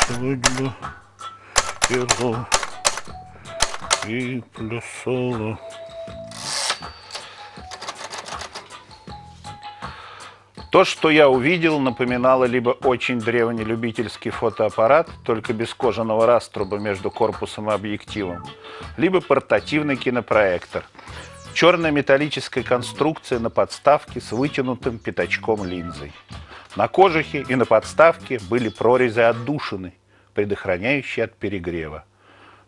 свадьба, пела и плясала. То, что я увидел, напоминало либо очень древний любительский фотоаппарат, только без кожаного раструба между корпусом и объективом, либо портативный кинопроектор. Черная металлическая конструкция на подставке с вытянутым пятачком линзой. На кожухе и на подставке были прорезы отдушины, предохраняющие от перегрева.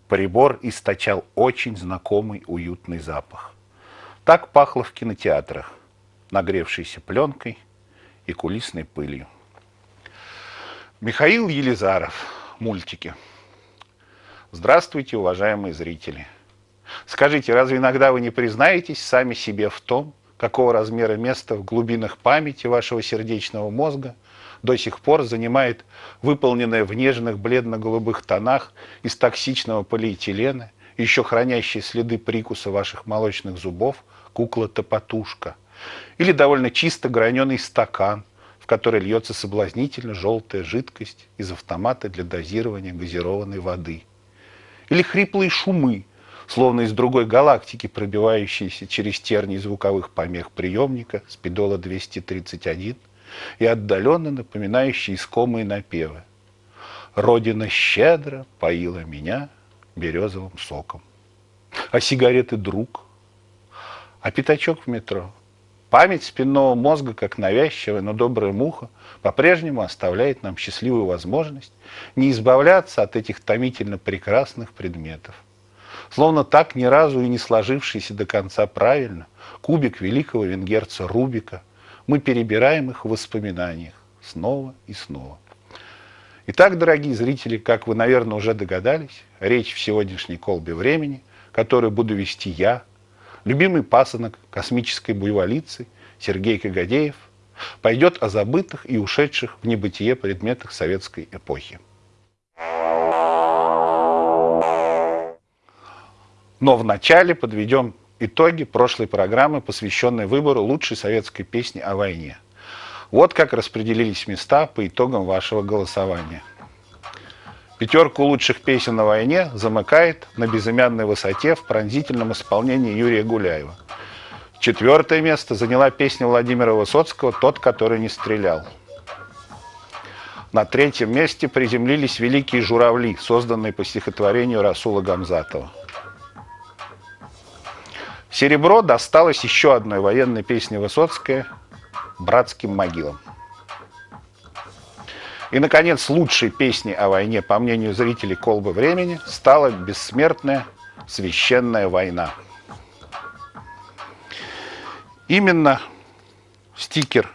Прибор источал очень знакомый уютный запах. Так пахло в кинотеатрах, нагревшейся пленкой – и кулисной пылью. Михаил Елизаров. Мультики. Здравствуйте, уважаемые зрители. Скажите, разве иногда вы не признаетесь сами себе в том, какого размера место в глубинах памяти вашего сердечного мозга до сих пор занимает выполненная в нежных бледно-голубых тонах из токсичного полиэтилена, еще хранящие следы прикуса ваших молочных зубов, кукла-топотушка – или довольно чисто граненый стакан, в который льется соблазнительно желтая жидкость из автомата для дозирования газированной воды. Или хриплые шумы, словно из другой галактики, пробивающиеся через тернии звуковых помех приемника спидола 231 и отдаленно напоминающие искомые напевы. Родина щедро поила меня березовым соком. А сигареты друг? А пятачок в метро? Память спинного мозга, как навязчивая, но добрая муха, по-прежнему оставляет нам счастливую возможность не избавляться от этих томительно прекрасных предметов. Словно так ни разу и не сложившийся до конца правильно кубик великого венгерца Рубика, мы перебираем их в воспоминаниях снова и снова. Итак, дорогие зрители, как вы, наверное, уже догадались, речь в сегодняшней колбе времени, которую буду вести я, любимый пасынок космической буйволицы Сергей Кагадеев пойдет о забытых и ушедших в небытие предметах советской эпохи. Но вначале подведем итоги прошлой программы, посвященной выбору лучшей советской песни о войне. Вот как распределились места по итогам вашего голосования – Пятерку лучших песен на войне замыкает на безымянной высоте в пронзительном исполнении Юрия Гуляева. Четвертое место заняла песня Владимира Высоцкого «Тот, который не стрелял». На третьем месте приземлились «Великие журавли», созданные по стихотворению Расула Гамзатова. Серебро досталось еще одной военной песне Высоцкой «Братским могилам». И, наконец, лучшей песней о войне, по мнению зрителей «Колбы времени», стала бессмертная «Священная война». Именно стикер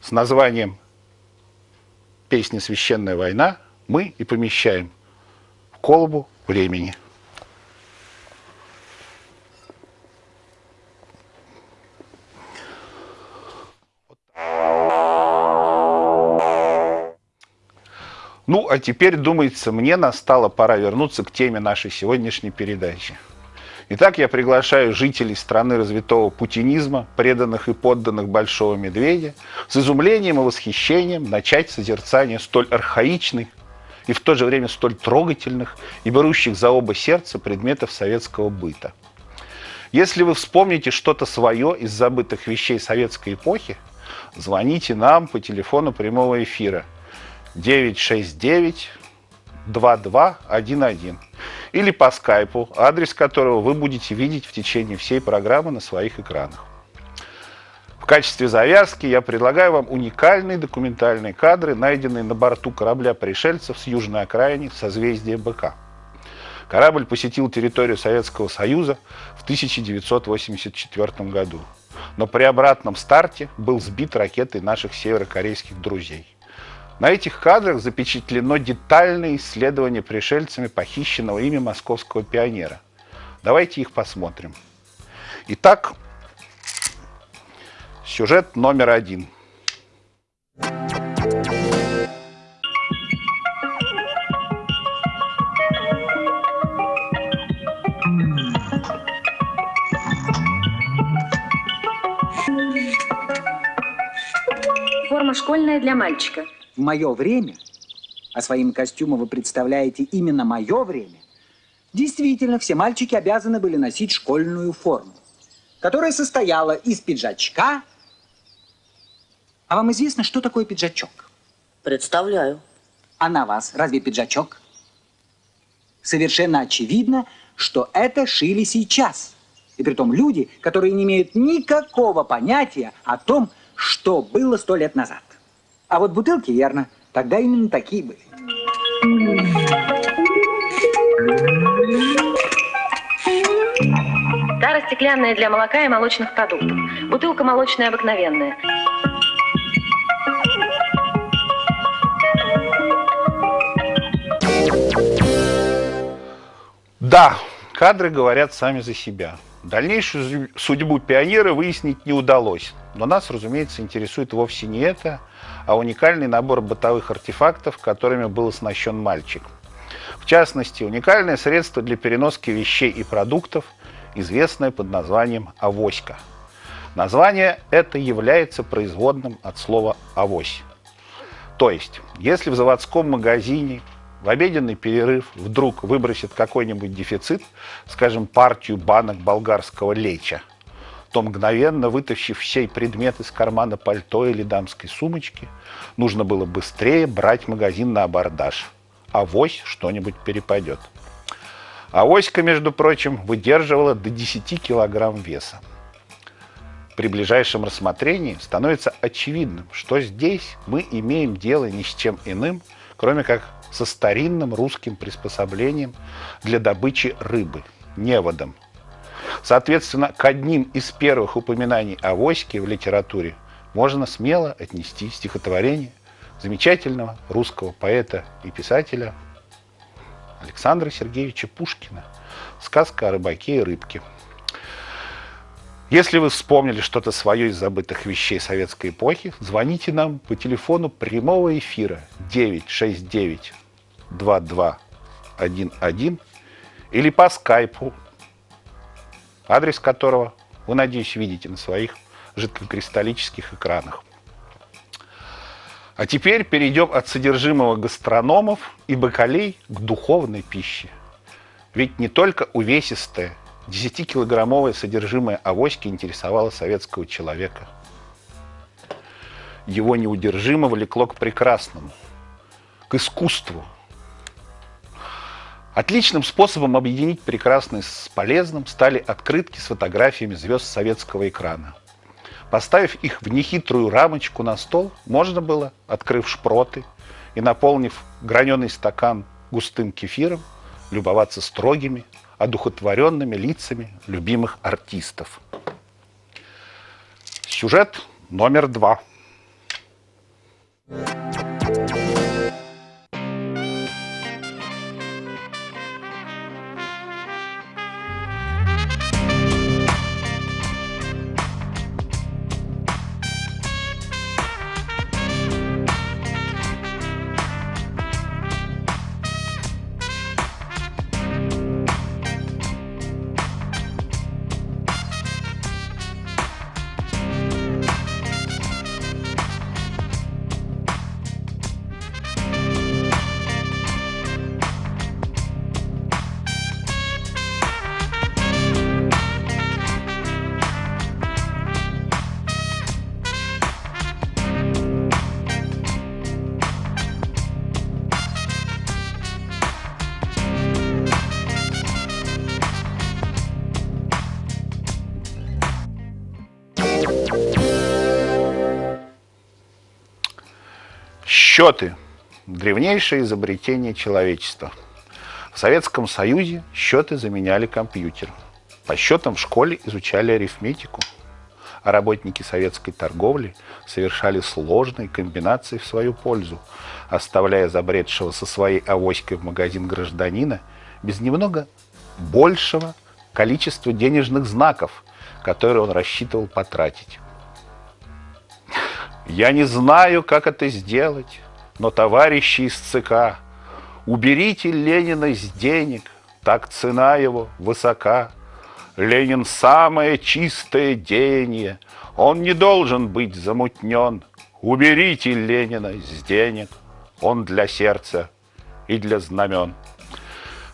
с названием песни «Священная война» мы и помещаем в колбу времени – Ну, а теперь, думается, мне настала пора вернуться к теме нашей сегодняшней передачи. Итак, я приглашаю жителей страны развитого путинизма, преданных и подданных Большого Медведя, с изумлением и восхищением начать созерцание столь архаичных и в то же время столь трогательных и берущих за оба сердца предметов советского быта. Если вы вспомните что-то свое из забытых вещей советской эпохи, звоните нам по телефону прямого эфира – 969 2211 или по скайпу, адрес которого вы будете видеть в течение всей программы на своих экранах. В качестве завязки я предлагаю вам уникальные документальные кадры, найденные на борту корабля пришельцев с южной окраины созвездия БК. Корабль посетил территорию Советского Союза в 1984 году, но при обратном старте был сбит ракетой наших северокорейских друзей. На этих кадрах запечатлено детальное исследование пришельцами похищенного ими московского пионера. Давайте их посмотрим. Итак, сюжет номер один. Форма школьная для мальчика. В мое время а своим костюмом вы представляете именно мое время, действительно, все мальчики обязаны были носить школьную форму, которая состояла из пиджачка. А вам известно, что такое пиджачок? Представляю. А на вас разве пиджачок? Совершенно очевидно, что это шили сейчас. И при том люди, которые не имеют никакого понятия о том, что было сто лет назад. А вот бутылки, верно, тогда именно такие были. Тара стеклянная для молока и молочных продуктов. Бутылка молочная обыкновенная. Да, кадры говорят сами за себя. Дальнейшую судьбу пионера выяснить не удалось. Но нас, разумеется, интересует вовсе не это, а уникальный набор бытовых артефактов, которыми был оснащен мальчик. В частности, уникальное средство для переноски вещей и продуктов, известное под названием «авоська». Название это является производным от слова «авось». То есть, если в заводском магазине в обеденный перерыв вдруг выбросит какой-нибудь дефицит, скажем, партию банок болгарского леча, то мгновенно, вытащив сей предмет из кармана пальто или дамской сумочки, нужно было быстрее брать магазин на абордаж. Авось что-нибудь перепадет. Авоська, между прочим, выдерживала до 10 килограмм веса. При ближайшем рассмотрении становится очевидным, что здесь мы имеем дело ни с чем иным, кроме как со старинным русским приспособлением для добычи рыбы – неводом. Соответственно, к одним из первых упоминаний о войске в литературе можно смело отнести стихотворение замечательного русского поэта и писателя Александра Сергеевича Пушкина «Сказка о рыбаке и рыбке». Если вы вспомнили что-то свое из забытых вещей советской эпохи, звоните нам по телефону прямого эфира 969 2211 или по скайпу, адрес которого вы, надеюсь, видите на своих жидкокристаллических экранах. А теперь перейдем от содержимого гастрономов и бакалей к духовной пище. Ведь не только увесистое 10-килограммовое содержимое авоськи интересовало советского человека. Его неудержимо влекло к прекрасному, к искусству, Отличным способом объединить прекрасное с полезным стали открытки с фотографиями звезд советского экрана. Поставив их в нехитрую рамочку на стол, можно было, открыв шпроты и наполнив граненый стакан густым кефиром, любоваться строгими, одухотворенными лицами любимых артистов. Сюжет номер два. Счеты – древнейшее изобретение человечества. В Советском Союзе счеты заменяли компьютер. По счетам в школе изучали арифметику, а работники советской торговли совершали сложные комбинации в свою пользу, оставляя забредшего со своей авоськой в магазин гражданина без немного большего количества денежных знаков, которые он рассчитывал потратить. Я не знаю, как это сделать, но, товарищи из ЦК, уберите Ленина из денег, так цена его высока. Ленин самое чистое деяние, он не должен быть замутнен. Уберите Ленина из денег, он для сердца и для знамен.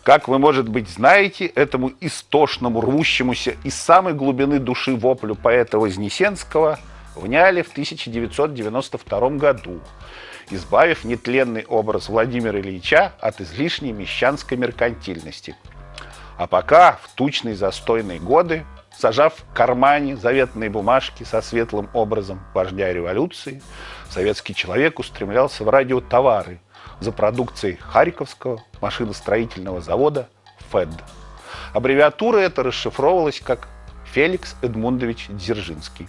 Как вы, может быть, знаете, этому истошному, рвущемуся из самой глубины души воплю поэта Вознесенского вняли в 1992 году, избавив нетленный образ Владимира Ильича от излишней мещанской меркантильности. А пока в тучные застойные годы, сажав в кармане заветные бумажки со светлым образом вождя революции, советский человек устремлялся в радиотовары – за продукцией Харьковского машиностроительного завода ФЭД. Аббревиатура эта расшифровывалась как Феликс Эдмундович Дзержинский.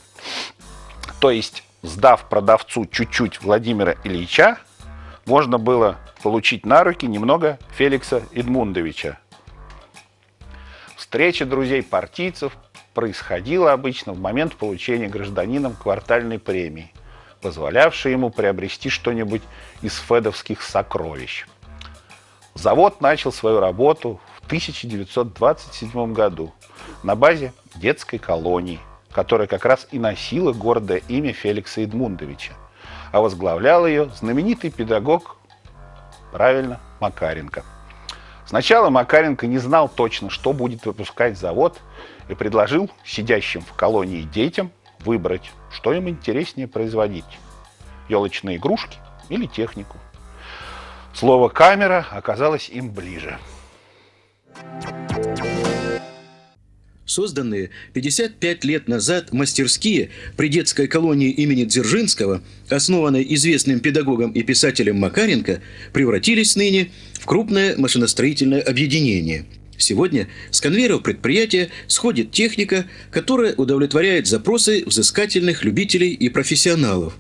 То есть, сдав продавцу чуть-чуть Владимира Ильича, можно было получить на руки немного Феликса Эдмундовича. Встреча друзей-партийцев происходила обычно в момент получения гражданином квартальной премии – позволявший ему приобрести что-нибудь из федовских сокровищ. Завод начал свою работу в 1927 году на базе детской колонии, которая как раз и носила гордое имя Феликса Эдмундовича, а возглавлял ее знаменитый педагог, правильно, Макаренко. Сначала Макаренко не знал точно, что будет выпускать завод, и предложил сидящим в колонии детям выбрать, что им интереснее производить – елочные игрушки или технику. Слово «камера» оказалось им ближе. Созданные 55 лет назад мастерские при детской колонии имени Дзержинского, основанной известным педагогом и писателем Макаренко, превратились ныне в крупное машиностроительное объединение – Сегодня с конвейеров предприятия сходит техника, которая удовлетворяет запросы взыскательных любителей и профессионалов.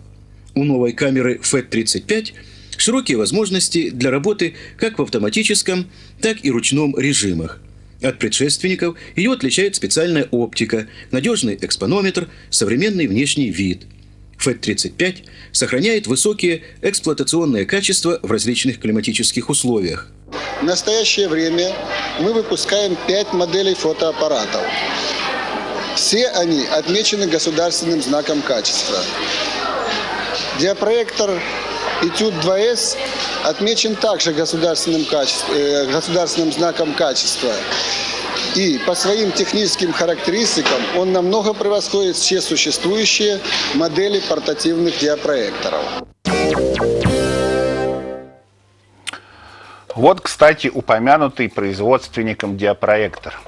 У новой камеры FET-35 широкие возможности для работы как в автоматическом, так и ручном режимах. От предшественников ее отличает специальная оптика, надежный экспонометр, современный внешний вид. FET-35 сохраняет высокие эксплуатационные качества в различных климатических условиях. В настоящее время мы выпускаем пять моделей фотоаппаратов. Все они отмечены государственным знаком качества. Диапроектор Этюд 2С отмечен также государственным, качеством, э, государственным знаком качества. И по своим техническим характеристикам он намного превосходит все существующие модели портативных диапроекторов. Вот, кстати, упомянутый производственником диапроектор.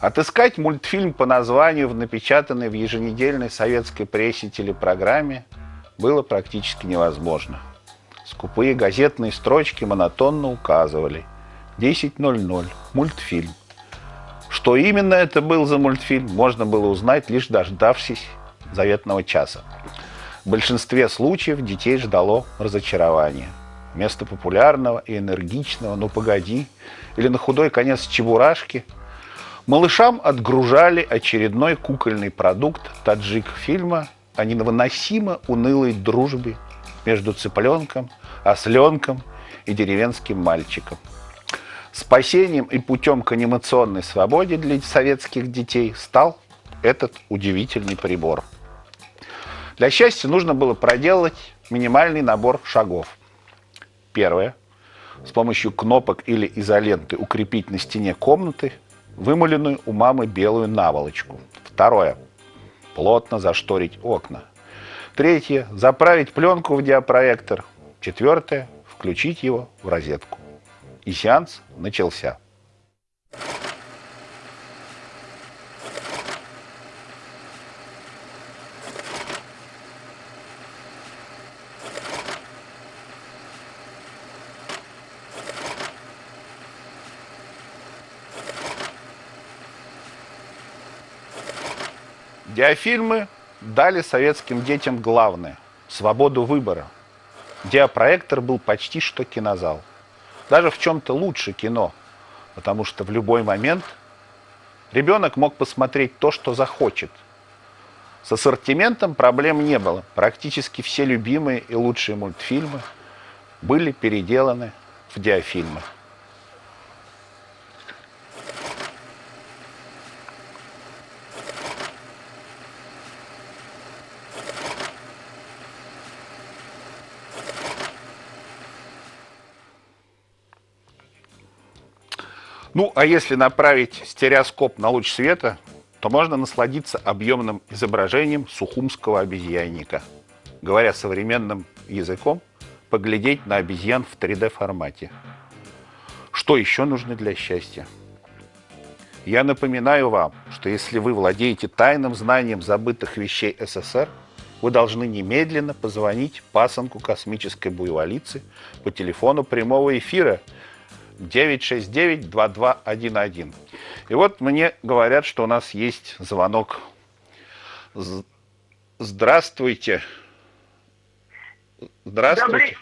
Отыскать мультфильм по названию в напечатанной в еженедельной советской прессе телепрограмме было практически невозможно. Скупые газетные строчки монотонно указывали 10.00, мультфильм. Что именно это был за мультфильм, можно было узнать, лишь дождавшись заветного часа. В большинстве случаев детей ждало разочарование – вместо популярного и энергичного «ну погоди» или на худой конец чебурашки, малышам отгружали очередной кукольный продукт таджик-фильма о невыносимо унылой дружбе между цыпленком, осленком и деревенским мальчиком. Спасением и путем к анимационной свободе для советских детей стал этот удивительный прибор. Для счастья нужно было проделать минимальный набор шагов – Первое. С помощью кнопок или изоленты укрепить на стене комнаты вымыленную у мамы белую наволочку. Второе. Плотно зашторить окна. Третье. Заправить пленку в диапроектор. Четвертое. Включить его в розетку. И сеанс начался. Диафильмы дали советским детям главное – свободу выбора. Диапроектор был почти что кинозал. Даже в чем-то лучше кино, потому что в любой момент ребенок мог посмотреть то, что захочет. С ассортиментом проблем не было. Практически все любимые и лучшие мультфильмы были переделаны в диафильмы. Ну, а если направить стереоскоп на луч света, то можно насладиться объемным изображением сухумского обезьянника. Говоря современным языком, поглядеть на обезьян в 3D формате. Что еще нужно для счастья? Я напоминаю вам, что если вы владеете тайным знанием забытых вещей СССР, вы должны немедленно позвонить пасынку космической буйволицы по телефону прямого эфира 969-2211. И вот мне говорят, что у нас есть звонок. Здравствуйте. Здравствуйте.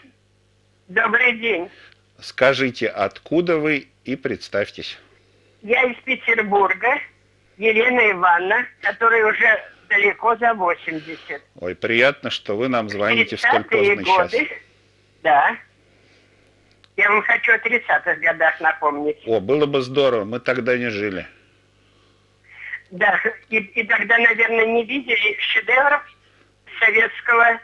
Добрый, добрый день. Скажите, откуда вы и представьтесь. Я из Петербурга, Елена Ивановна, которая уже далеко за 80. Ой, приятно, что вы нам звоните в столь поздний годы, час. Да. Я вам хочу о 30-х годах напомнить. О, было бы здорово, мы тогда не жили. Да, и, и тогда, наверное, не видели шедевров советского,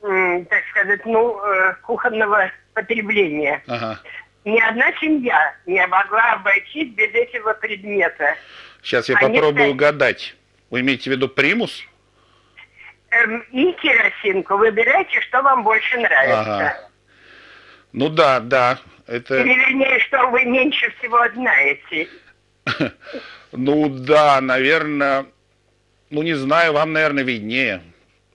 так сказать, ну, э, кухонного потребления. Ага. Ни одна семья не могла обойтись без этого предмета. Сейчас я Они попробую стали... угадать. Вы имеете в виду примус? Эм, и керосинку. Выбирайте, что вам больше нравится. Ага. Ну да, да. Это... Или вернее, что вы меньше всего знаете. Ну да, наверное, ну не знаю, вам, наверное, виднее.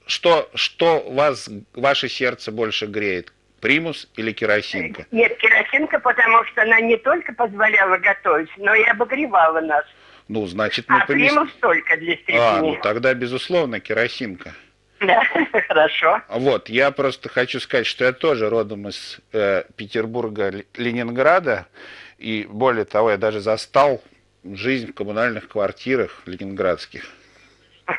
Что, что вас, ваше сердце больше греет? Примус или керосинка? Нет, керосинка, потому что она не только позволяла готовить, но и обогревала нас. Ну, значит, мы а помест... примус только для степени. А, ну тогда, безусловно, керосинка. Да, хорошо. Вот, я просто хочу сказать, что я тоже родом из э, Петербурга, Ленинграда, и более того, я даже застал жизнь в коммунальных квартирах ленинградских.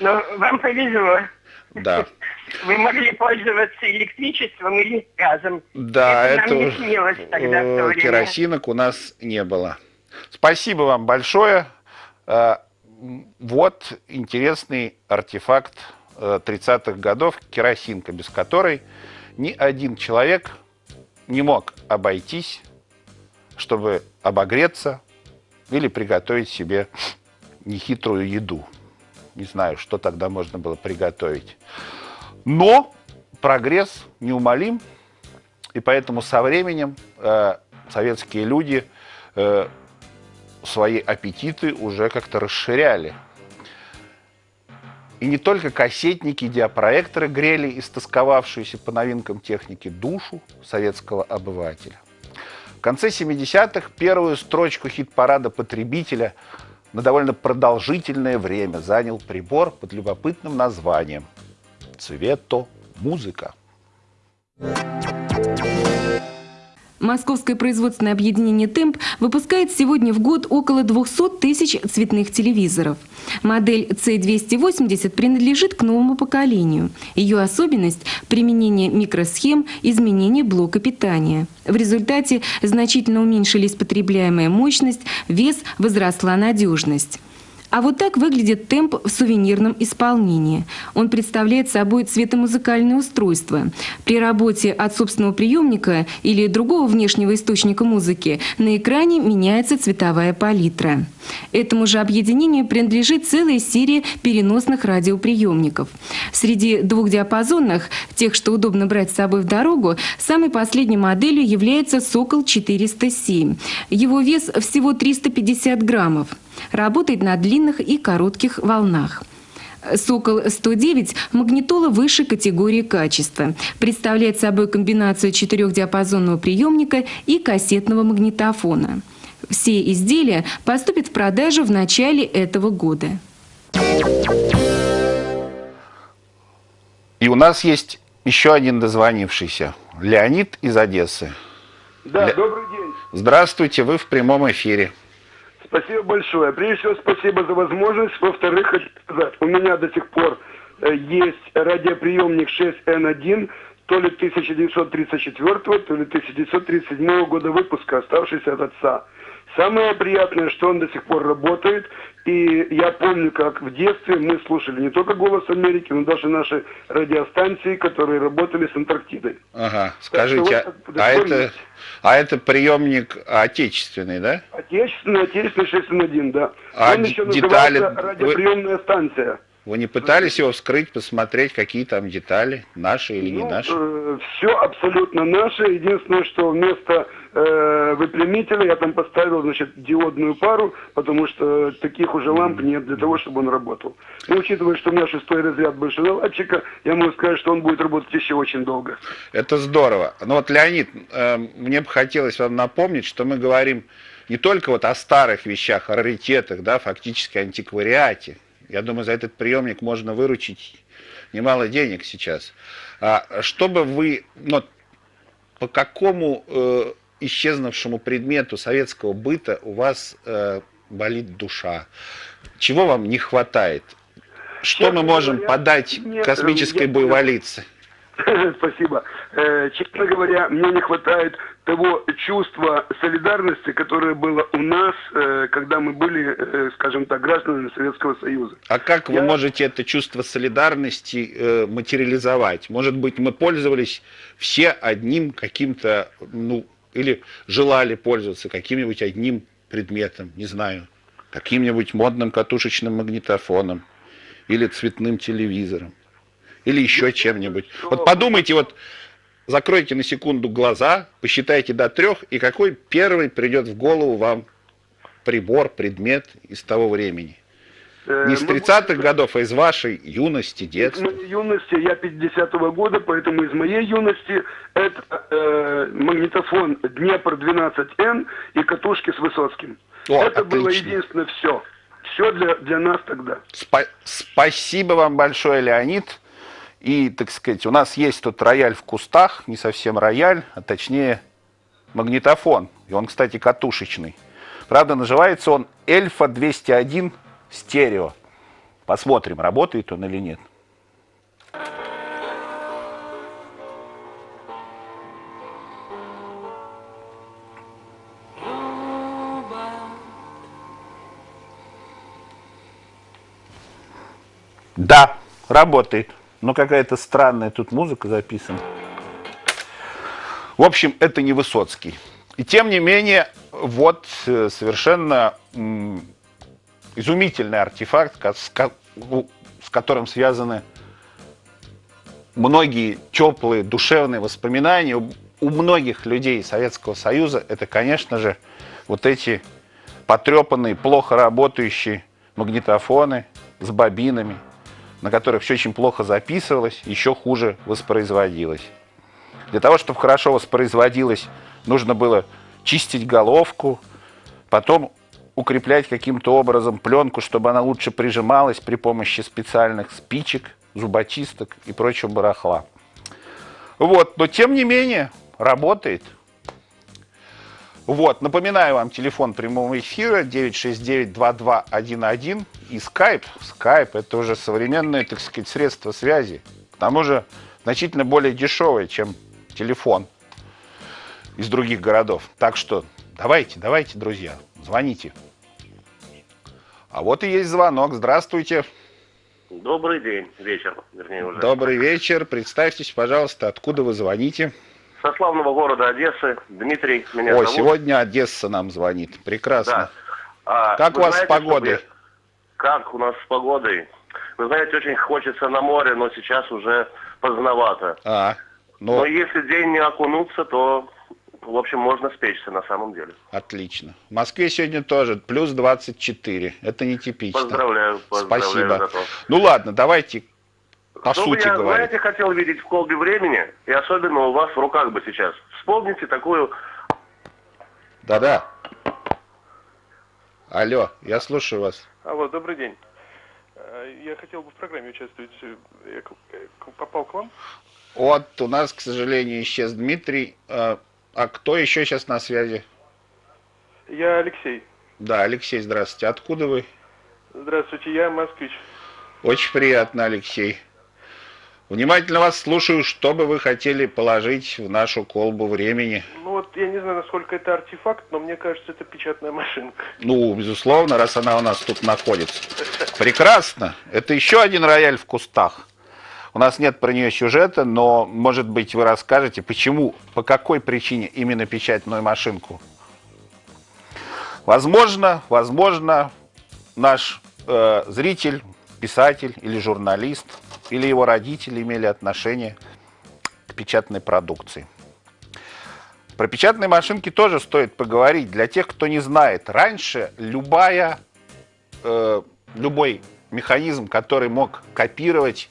Ну, вам повезло. Да. Вы могли пользоваться электричеством или газом. Да, это, это тогда в керосинок у нас не было. Спасибо вам большое. Вот интересный артефакт 30-х э, годов, керосинка, без которой ни один человек не мог обойтись, чтобы обогреться или приготовить себе нехитрую еду. Не знаю, что тогда можно было приготовить. Но прогресс неумолим, и поэтому со временем э, советские люди э, свои аппетиты уже как-то расширяли. И не только кассетники, диапроекторы грели истосковавшуюся по новинкам техники душу советского обывателя. В конце 70-х первую строчку хит-парада потребителя на довольно продолжительное время занял прибор под любопытным названием «Цвето музыка». Московское производственное объединение «Темп» выпускает сегодня в год около 200 тысяч цветных телевизоров. Модель C280 принадлежит к новому поколению. Ее особенность – применение микросхем, изменение блока питания. В результате значительно уменьшились потребляемая мощность, вес, возросла надежность. А вот так выглядит темп в сувенирном исполнении. Он представляет собой цветомузыкальное устройство. При работе от собственного приемника или другого внешнего источника музыки на экране меняется цветовая палитра. Этому же объединению принадлежит целая серия переносных радиоприемников. Среди двухдиапазонных, тех, что удобно брать с собой в дорогу, самой последней моделью является «Сокол 407». Его вес всего 350 граммов. Работает на длинных и коротких волнах. «Сокол-109» – магнитола высшей категории качества. Представляет собой комбинацию четырехдиапазонного приемника и кассетного магнитофона. Все изделия поступят в продажу в начале этого года. И у нас есть еще один дозвонившийся. Леонид из Одессы. Да, Ле... добрый день. Здравствуйте, вы в прямом эфире. Спасибо большое. Прежде всего, спасибо за возможность. Во-вторых, хочу сказать, у меня до сих пор э, есть радиоприемник 6N1, то ли 1934, то ли 1937 года выпуска, оставшийся от отца. Самое приятное, что он до сих пор работает. И я помню, как в детстве мы слушали не только «Голос Америки», но даже наши радиостанции, которые работали с Антарктидой. Ага, скажите, а, а, это, а это приемник отечественный, да? Отечественный, отечественный 6 да. А Он еще детали... радиоприемная вы... станция. Вы не пытались его вскрыть, посмотреть, какие там детали, наши или ну, не наши? Э, все абсолютно наше. Единственное, что вместо э, выпрямителя я там поставил, значит, диодную пару, потому что таких уже ламп нет для того, чтобы он работал. Но учитывая, что у меня шестой разряд большеналадчика, я могу сказать, что он будет работать еще очень долго. Это здорово. Ну вот, Леонид, э, мне бы хотелось вам напомнить, что мы говорим не только вот о старых вещах, о раритетах, да, фактически антиквариате, я думаю, за этот приемник можно выручить немало денег сейчас. А чтобы вы, ну, по какому э, исчезнувшему предмету советского быта у вас э, болит душа? Чего вам не хватает? Что Честно мы можем говоря, подать нет, космической я, буйволице? Спасибо. Э, честно говоря, мне не хватает того чувства солидарности, которое было у нас, э, когда мы были, э, скажем так, гражданами Советского Союза. А как Я... вы можете это чувство солидарности материализовать? Может быть, мы пользовались все одним каким-то, ну, или желали пользоваться каким-нибудь одним предметом, не знаю, каким-нибудь модным катушечным магнитофоном или цветным телевизором или еще чем-нибудь. Вот подумайте, вот закройте на секунду глаза, посчитайте до трех, и какой первый придет в голову вам прибор, предмет из того времени? Э, Не из 30-х годов, а из вашей юности, детства. Из моей юности, я 50-го года, поэтому из моей юности это э, магнитофон Днепр 12Н и катушки с Высоцким. О, это отлично. было единственное все. Все для, для нас тогда. Спа спасибо вам большое, Леонид. И, так сказать, у нас есть тут рояль в кустах, не совсем рояль, а точнее магнитофон. И он, кстати, катушечный. Правда, называется он Эльфа 201 стерео. Посмотрим, работает он или нет. Да, работает. Но какая-то странная тут музыка записана. В общем, это не Высоцкий. И тем не менее, вот э, совершенно изумительный артефакт, с которым связаны многие теплые душевные воспоминания у многих людей Советского Союза. Это, конечно же, вот эти потрепанные, плохо работающие магнитофоны с бобинами, на которых все очень плохо записывалось, еще хуже воспроизводилось. Для того, чтобы хорошо воспроизводилось, нужно было чистить головку, потом укреплять каким-то образом пленку, чтобы она лучше прижималась при помощи специальных спичек, зубочисток и прочего барахла. Вот, но тем не менее работает – вот, напоминаю вам телефон прямого эфира 969-2211 и Skype. Skype это уже современное, так сказать, средство связи. К тому же значительно более дешевое, чем телефон из других городов. Так что давайте, давайте, друзья, звоните. А вот и есть звонок. Здравствуйте. Добрый день, вечер, вернее уже. Добрый вечер. Представьтесь, пожалуйста, откуда вы звоните со славного города Одессы. Дмитрий меня Ой, зовут. сегодня Одесса нам звонит. Прекрасно. Да. А, как у вас знаете, с погодой? Как у нас с погодой? Вы знаете, очень хочется на море, но сейчас уже поздновато. А, но... но если день не окунуться, то, в общем, можно спечься на самом деле. Отлично. В Москве сегодня тоже плюс 24. Это нетипично. Поздравляю, поздравляю Спасибо. Ну ладно, давайте по Что сути бы я, говоря. знаете, хотел видеть в колбе времени, и особенно у вас в руках бы сейчас. Вспомните такую... Да-да. Алло, я слушаю вас. Алло, добрый день. Э, я хотел бы в программе участвовать. Я попал к вам? Вот, у нас, к сожалению, исчез Дмитрий. А, кто еще сейчас на связи? Я Алексей. Да, Алексей, здравствуйте. Откуда вы? Здравствуйте, я москвич. Очень приятно, Алексей. Внимательно вас слушаю, что бы вы хотели положить в нашу колбу времени. Ну вот я не знаю, насколько это артефакт, но мне кажется, это печатная машинка. Ну, безусловно, раз она у нас тут находится. Прекрасно. Это еще один рояль в кустах. У нас нет про нее сюжета, но, может быть, вы расскажете, почему, по какой причине именно печатную машинку? Возможно, возможно, наш э, зритель, писатель или журналист – или его родители имели отношение к печатной продукции. Про печатные машинки тоже стоит поговорить. Для тех, кто не знает, раньше любая, э, любой механизм, который мог копировать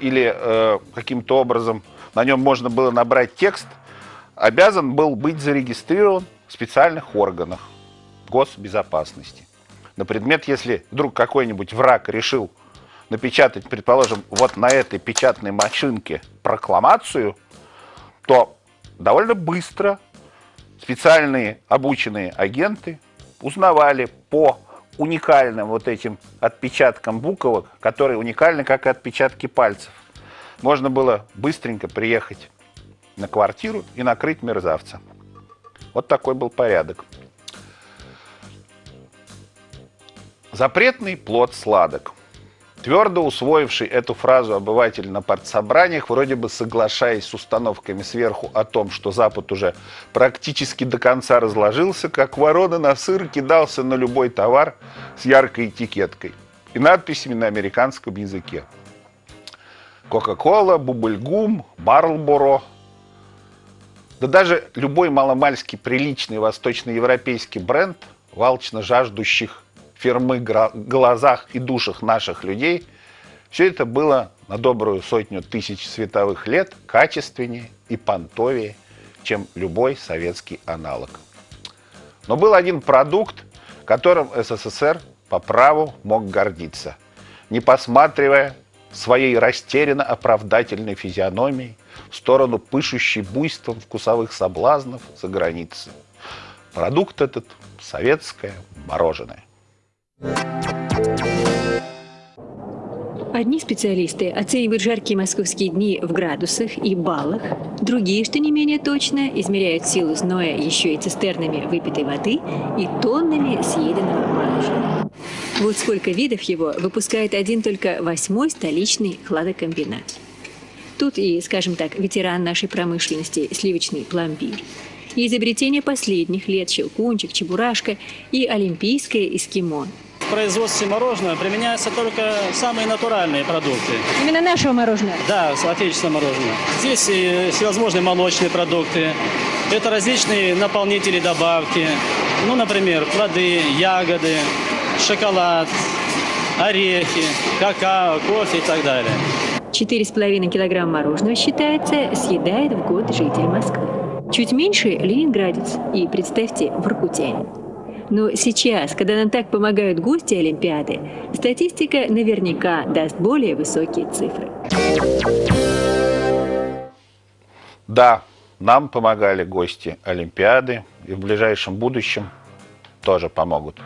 или э, каким-то образом на нем можно было набрать текст, обязан был быть зарегистрирован в специальных органах госбезопасности. На предмет, если вдруг какой-нибудь враг решил напечатать, предположим, вот на этой печатной машинке прокламацию, то довольно быстро специальные обученные агенты узнавали по уникальным вот этим отпечаткам буквок, которые уникальны, как и отпечатки пальцев. Можно было быстренько приехать на квартиру и накрыть мерзавца. Вот такой был порядок. Запретный плод сладок. Твердо усвоивший эту фразу обыватель на партсобраниях, вроде бы соглашаясь с установками сверху о том, что Запад уже практически до конца разложился, как ворона на сыр кидался на любой товар с яркой этикеткой и надписями на американском языке. Кока-кола, Бубльгум, Марлборо. Да даже любой маломальский приличный восточноевропейский бренд, валчно жаждущих фермы глазах и душах наших людей, все это было на добрую сотню тысяч световых лет качественнее и понтовее, чем любой советский аналог. Но был один продукт, которым СССР по праву мог гордиться, не посматривая своей растерянно оправдательной физиономией в сторону пышущей буйством вкусовых соблазнов за границей. Продукт этот – советское мороженое. Одни специалисты оценивают жаркие московские дни в градусах и баллах, другие, что не менее точно, измеряют силу зноя еще и цистернами выпитой воды и тоннами съеденного мороженого. Вот сколько видов его выпускает один только восьмой столичный хладокомбинат. Тут и, скажем так, ветеран нашей промышленности сливочный пломбир – и изобретение последних лет – щелкунчик, чебурашка и олимпийское эскимо – производстве мороженого применяются только самые натуральные продукты. Именно нашего мороженого? Да, отечественное мороженое. Здесь и всевозможные молочные продукты. Это различные наполнители, добавки. Ну, например, плоды, ягоды, шоколад, орехи, какао, кофе и так далее. 4,5 килограмма мороженого, считается, съедает в год житель Москвы. Чуть меньше – ленинградец и, представьте, воркутянин. Но сейчас, когда нам так помогают гости Олимпиады, статистика наверняка даст более высокие цифры. Да, нам помогали гости Олимпиады и в ближайшем будущем тоже помогут.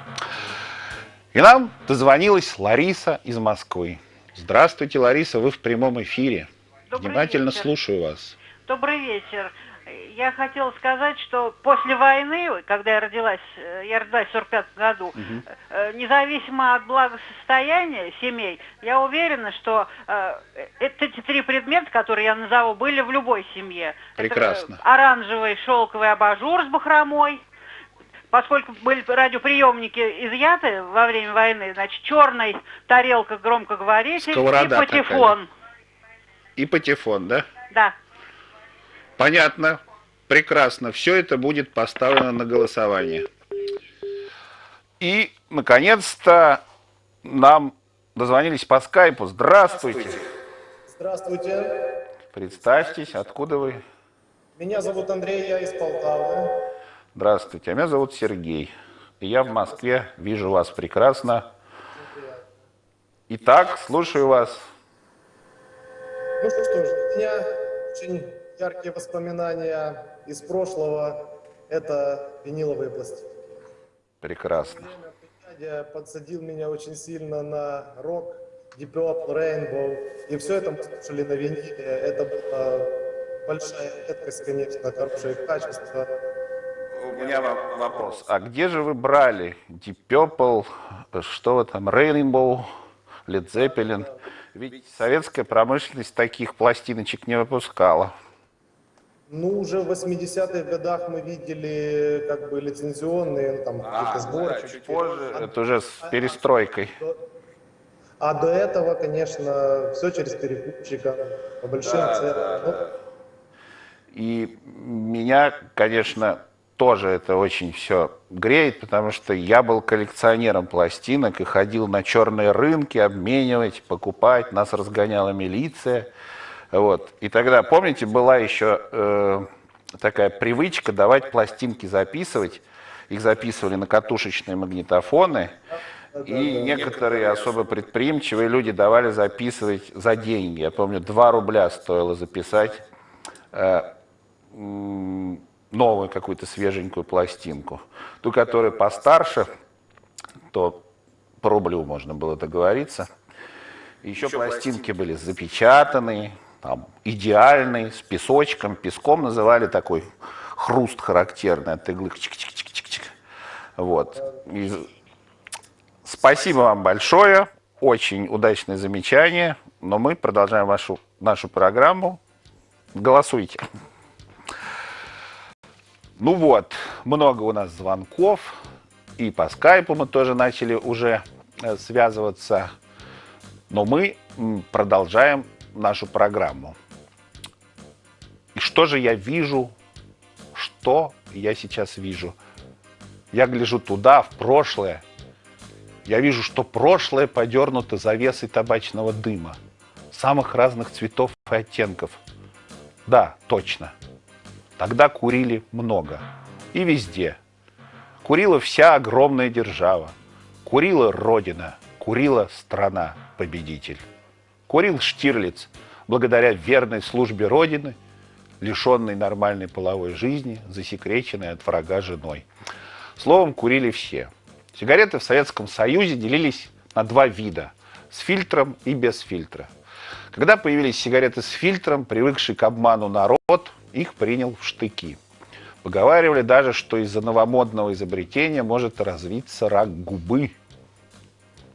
И нам дозвонилась Лариса из Москвы. Здравствуйте, Лариса, вы в прямом эфире. Добрый Внимательно вечер. слушаю вас. Добрый вечер я хотела сказать, что после войны, когда я родилась, э, я родилась в 45 году, угу. независимо от благосостояния семей, я уверена, что э, эти три предмета, которые я назову, были в любой семье. Прекрасно. Это оранжевый шелковый абажур с бахромой, поскольку были радиоприемники изъяты во время войны, значит, черная тарелка громкоговоритель Сковорода и патефон. Такая. И патефон, да? Да. Понятно. Прекрасно. Все это будет поставлено на голосование. И, наконец-то, нам дозвонились по скайпу. Здравствуйте. Здравствуйте. Представьтесь, откуда вы? Меня зовут Андрей, я из Полтавы. Здравствуйте, а меня зовут Сергей. И я в Москве, вижу вас прекрасно. Итак, слушаю вас. Ну что ж, меня очень яркие воспоминания из прошлого – это виниловые пластинки. Прекрасно. Дядя подсадил меня очень сильно на рок, Deep Purple, Rainbow. И все это мы слушали на виниле. Это была большая редкость, конечно, хорошее качество. У меня вопрос. А где же вы брали Deep Purple, что там, Rainbow, Led Zeppelin? Ведь советская промышленность таких пластиночек не выпускала. Ну, уже в 80-х годах мы видели как бы лицензионные, ну, там, а, какие-то сборы. Да, чуть позже, это уже с перестройкой. А до этого, конечно, все через перекупщика, по большим да, ценам. Да, ну, да. И меня, конечно, тоже это очень все греет, потому что я был коллекционером пластинок и ходил на черные рынки обменивать, покупать, нас разгоняла милиция. Вот. И тогда, помните, была еще э, такая привычка давать пластинки записывать. Их записывали на катушечные магнитофоны. И некоторые особо предприимчивые люди давали записывать за деньги. Я помню, 2 рубля стоило записать э, новую какую-то свеженькую пластинку. Ту, которая постарше, то по рублю можно было договориться. Еще, Еще пластинки, пластинки были запечатанные, там, идеальный, с песочком. Песком называли такой хруст характерный от иглы. Чик -чик -чик -чик -чик. Вот. И спасибо вам большое. Очень удачное замечание. Но мы продолжаем вашу, нашу программу. Голосуйте. Ну вот, много у нас звонков. И по скайпу мы тоже начали уже э, связываться. Но мы продолжаем нашу программу. И что же я вижу? Что я сейчас вижу? Я гляжу туда, в прошлое. Я вижу, что прошлое подернуто завесой табачного дыма. Самых разных цветов и оттенков. Да, точно. Тогда курили много. И везде. Курила вся огромная держава. Курила Родина. Курила страна-победитель курил Штирлиц благодаря верной службе Родины, лишенной нормальной половой жизни, засекреченной от врага женой. Словом, курили все. Сигареты в Советском Союзе делились на два вида – с фильтром и без фильтра. Когда появились сигареты с фильтром, привыкший к обману народ их принял в штыки. Поговаривали даже, что из-за новомодного изобретения может развиться рак губы.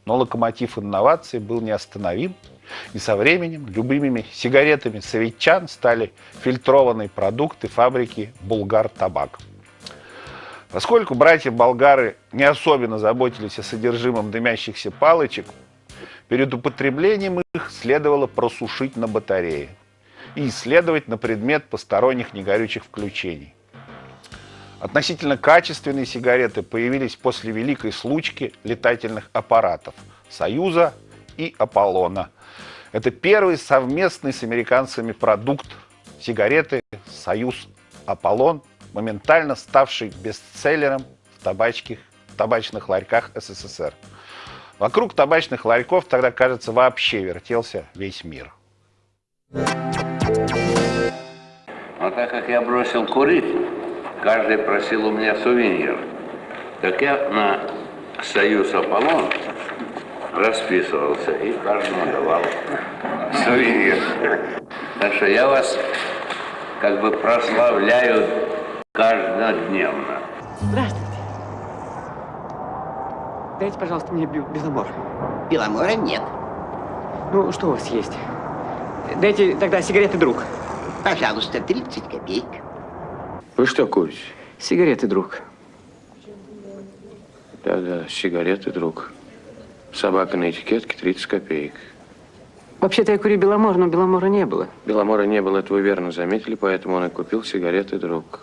Но локомотив инноваций был неостановим – и со временем любимыми сигаретами советчан стали фильтрованные продукты фабрики «Булгар-табак». Поскольку братья-болгары не особенно заботились о содержимом дымящихся палочек, перед употреблением их следовало просушить на батарее и исследовать на предмет посторонних негорючих включений. Относительно качественные сигареты появились после великой случки летательных аппаратов «Союза» и «Аполлона», это первый совместный с американцами продукт сигареты «Союз Аполлон», моментально ставший бестселлером в, табачких, в табачных ларьках СССР. Вокруг табачных ларьков тогда, кажется, вообще вертелся весь мир. Но так как я бросил курить, каждый просил у меня сувенир. Так я на «Союз Аполлон» расписывался и каждому давал сувенир. Так что я вас как бы прославляю каждодневно. Здравствуйте. Дайте, пожалуйста, мне беломор. Беломора нет. Ну, что у вас есть? Дайте тогда сигареты, друг. Пожалуйста, 30 копеек. Вы что курите? Сигареты, друг. Да-да, сигареты, друг. Собака на этикетке 30 копеек. Вообще-то я курю Беломор, но Беломора не было. Беломора не было, это вы верно заметили, поэтому он и купил сигареты друг.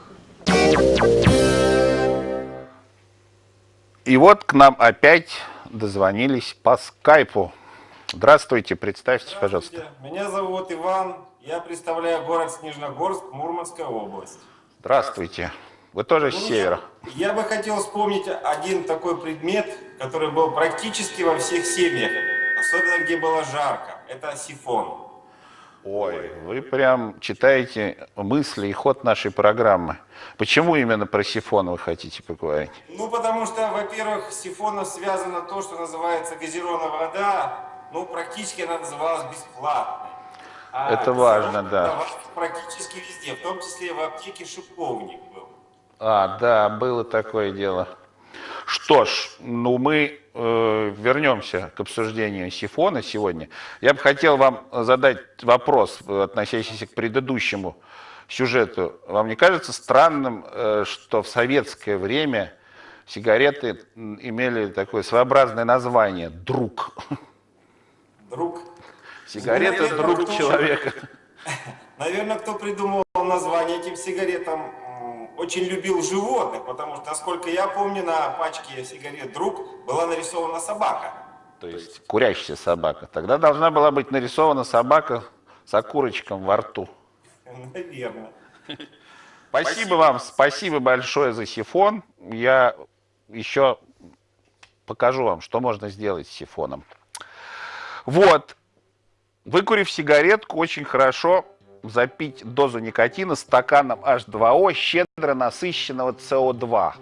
И вот к нам опять дозвонились по скайпу. Здравствуйте, представьтесь, Здравствуйте. пожалуйста. Меня зовут Иван, я представляю город Снежногорск, Мурманская область. Здравствуйте. Вы тоже ну, с севера. Я бы хотел вспомнить один такой предмет, который был практически во всех семьях, особенно где было жарко. Это сифон. Ой, вы прям читаете мысли и ход нашей программы. Почему именно про сифон вы хотите поговорить? Ну, потому что, во-первых, с сифоном связано то, что называется газированная вода, ну, практически она называлась бесплатной. А Это важно, да. Практически везде, в том числе в аптеке шиповник. А, да, было такое дело. Что ж, ну мы э, вернемся к обсуждению сифона сегодня. Я бы хотел вам задать вопрос, относящийся к предыдущему сюжету. Вам не кажется странным, э, что в советское время сигареты имели такое своеобразное название «друг»? Друг? Сигарета – друг человека. Наверное, кто придумал название этим сигаретам, очень любил животных, потому что, насколько я помню, на пачке сигарет «Друг» была нарисована собака. То есть курящая собака. Тогда должна была быть нарисована собака с окурочком во рту. Наверное. Спасибо, спасибо вам, спасибо большое за сифон. Я еще покажу вам, что можно сделать с сифоном. Вот, выкурив сигаретку, очень хорошо запить дозу никотина стаканом H2O, щедро насыщенного СО2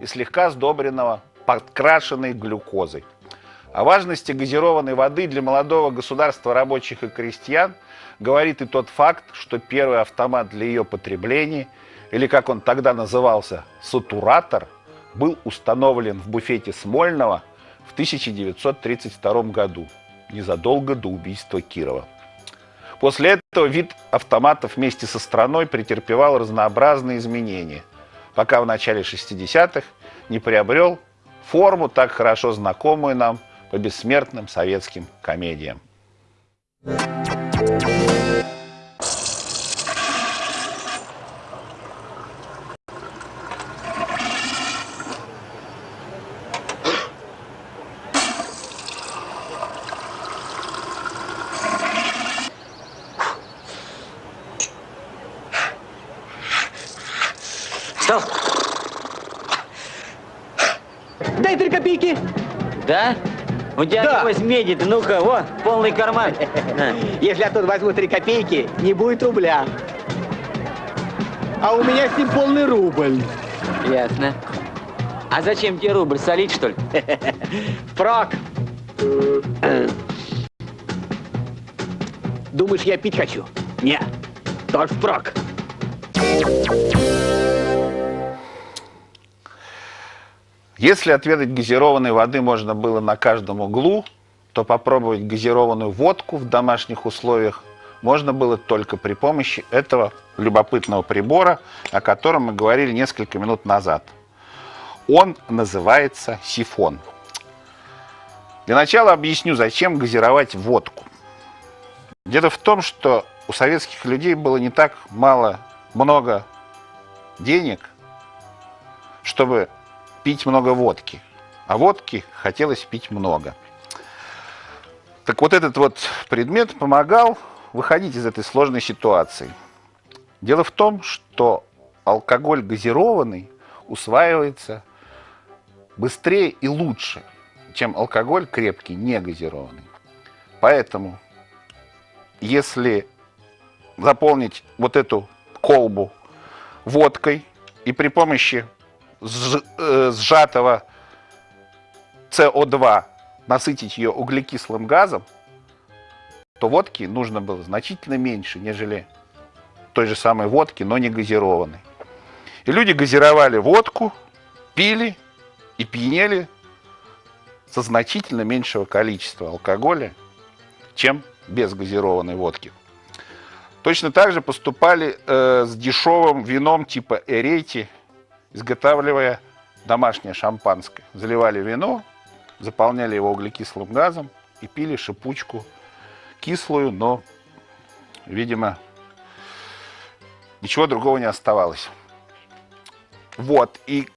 и слегка сдобренного подкрашенной глюкозой. О важности газированной воды для молодого государства рабочих и крестьян говорит и тот факт, что первый автомат для ее потребления, или как он тогда назывался, сатуратор, был установлен в буфете Смольного в 1932 году, незадолго до убийства Кирова. После этого вид автоматов вместе со страной претерпевал разнообразные изменения, пока в начале 60-х не приобрел форму, так хорошо знакомую нам по бессмертным советским комедиям. Да? У тебя да. такой меди, ну-ка, вот, полный карман. Если я тут возьму три копейки, не будет рубля. А у меня с ним полный рубль. Ясно. А зачем тебе рубль, солить, что ли? Впрок. Думаешь, я пить хочу? Не, только впрок. Если отведать газированной воды можно было на каждом углу, то попробовать газированную водку в домашних условиях можно было только при помощи этого любопытного прибора, о котором мы говорили несколько минут назад. Он называется сифон. Для начала объясню, зачем газировать водку. Дело в том, что у советских людей было не так мало, много денег, чтобы пить много водки. А водки хотелось пить много. Так вот этот вот предмет помогал выходить из этой сложной ситуации. Дело в том, что алкоголь газированный усваивается быстрее и лучше, чем алкоголь крепкий, не газированный. Поэтому, если заполнить вот эту колбу водкой и при помощи сжатого СО2 насытить ее углекислым газом, то водки нужно было значительно меньше, нежели той же самой водки, но не газированной. И люди газировали водку, пили и пьянели со значительно меньшего количества алкоголя, чем без газированной водки. Точно так же поступали э, с дешевым вином типа Эрейти изготавливая домашнее шампанское. Заливали вино, заполняли его углекислым газом и пили шипучку кислую, но, видимо, ничего другого не оставалось. Вот, и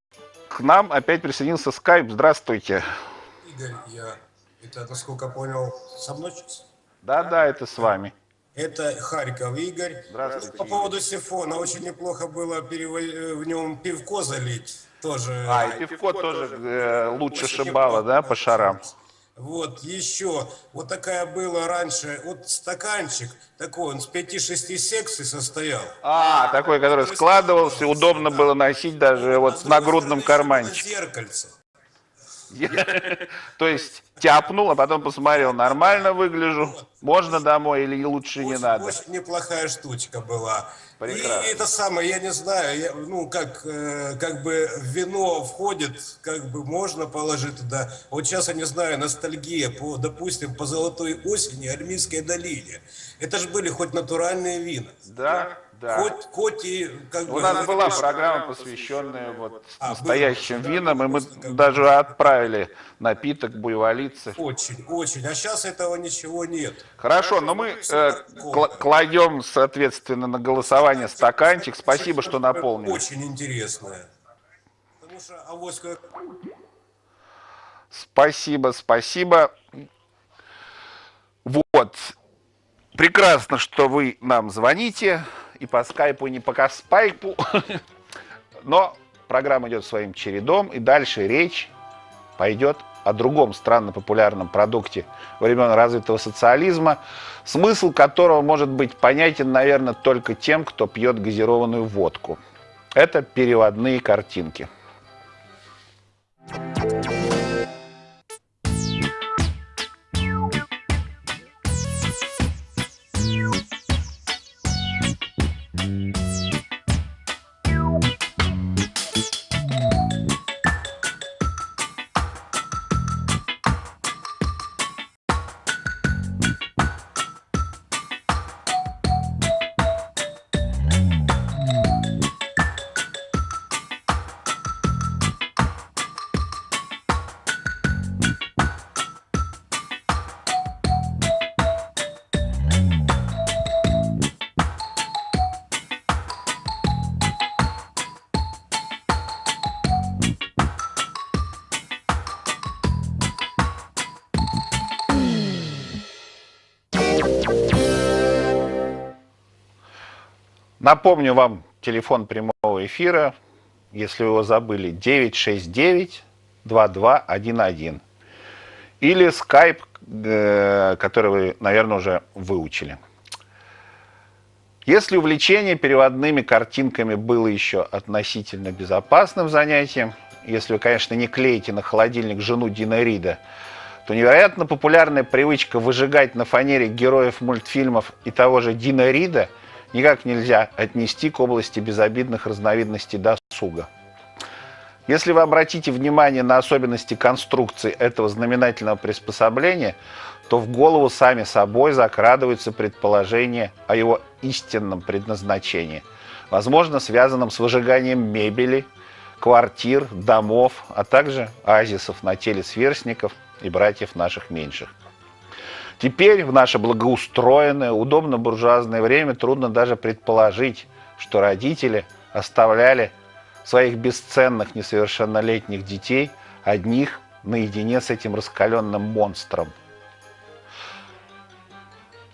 к нам опять присоединился скайп. Здравствуйте. Игорь, я, это, насколько понял, со мной сейчас? Да, да, это с вами. Это Харьков Игорь. Здравствуйте. По поводу сифона, очень неплохо было в нем пивко залить. Тоже. А, и пивко тоже э, лучше шибало, да, по шарам? Вот, еще, вот такая была раньше, вот стаканчик такой, он с 5-6 секций состоял. А, такой, который складывался, удобно было носить даже вот в нагрудном карманчике. Зеркальце. То есть тяпнул, а потом посмотрел, нормально выгляжу, можно домой или лучше не надо? Очень неплохая штучка была. Прекрасно. И это самое, я не знаю, я, ну, как, э, как бы вино входит, как бы можно положить туда. Вот сейчас, я не знаю, ностальгия по, допустим, по золотой осени, Армейской долине. Это же были хоть натуральные вина. Да, да. Хоть, хоть и как У бы... нас была программа, посвященная вот настоящим винам, и мы даже отправили напиток буйволицы. Очень, очень. А сейчас этого ничего нет. Хорошо, но мы э, кла- кладем, соответственно, на голосование стаканчик. Спасибо, что наполнили. Очень интересное. Потому что авоська... Спасибо, спасибо. Вот. Прекрасно, что вы нам звоните. И по скайпу, и не по каспайпу. Но программа идет своим чередом. И дальше речь пойдет о другом странно популярном продукте времен развитого социализма, смысл которого может быть понятен, наверное, только тем, кто пьет газированную водку. Это переводные картинки. Напомню вам телефон прямого эфира, если его забыли, 969-2211. Или скайп, э, который вы, наверное, уже выучили. Если увлечение переводными картинками было еще относительно безопасным занятием, если вы, конечно, не клеите на холодильник жену Дина Рида, то невероятно популярная привычка выжигать на фанере героев мультфильмов и того же Дина Рида – никак нельзя отнести к области безобидных разновидностей досуга. Если вы обратите внимание на особенности конструкции этого знаменательного приспособления, то в голову сами собой закрадываются предположения о его истинном предназначении, возможно, связанном с выжиганием мебели, квартир, домов, а также оазисов на теле сверстников и братьев наших меньших. Теперь в наше благоустроенное, удобно-буржуазное время трудно даже предположить, что родители оставляли своих бесценных несовершеннолетних детей одних наедине с этим раскаленным монстром.